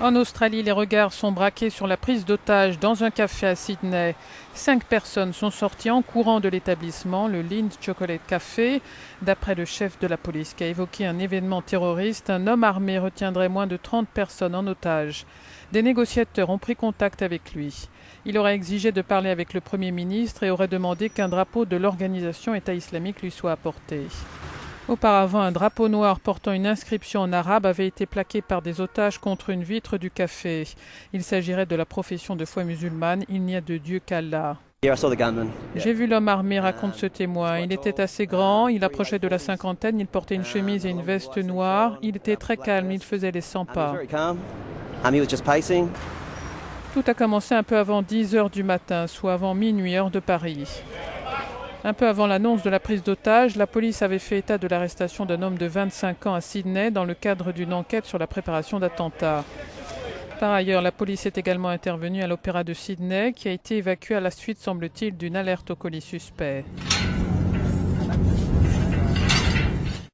En Australie, les regards sont braqués sur la prise d'otage dans un café à Sydney. Cinq personnes sont sorties en courant de l'établissement, le Lind Chocolate Café. D'après le chef de la police qui a évoqué un événement terroriste, un homme armé retiendrait moins de 30 personnes en otage. Des négociateurs ont pris contact avec lui. Il aurait exigé de parler avec le Premier ministre et aurait demandé qu'un drapeau de l'organisation État islamique lui soit apporté. Auparavant, un drapeau noir portant une inscription en arabe avait été plaqué par des otages contre une vitre du café. Il s'agirait de la profession de foi musulmane Il n'y a de Dieu qu'Allah. J'ai vu l'homme armé, raconte ce témoin. Il était assez grand, il approchait de la cinquantaine, il portait une chemise et une veste noire. Il était très calme, il faisait les 100 pas. Tout a commencé un peu avant 10 heures du matin, soit avant minuit heure de Paris. Un peu avant l'annonce de la prise d'otage, la police avait fait état de l'arrestation d'un homme de 25 ans à Sydney dans le cadre d'une enquête sur la préparation d'attentats. Par ailleurs, la police est également intervenue à l'Opéra de Sydney, qui a été évacué à la suite, semble-t-il, d'une alerte au colis suspect.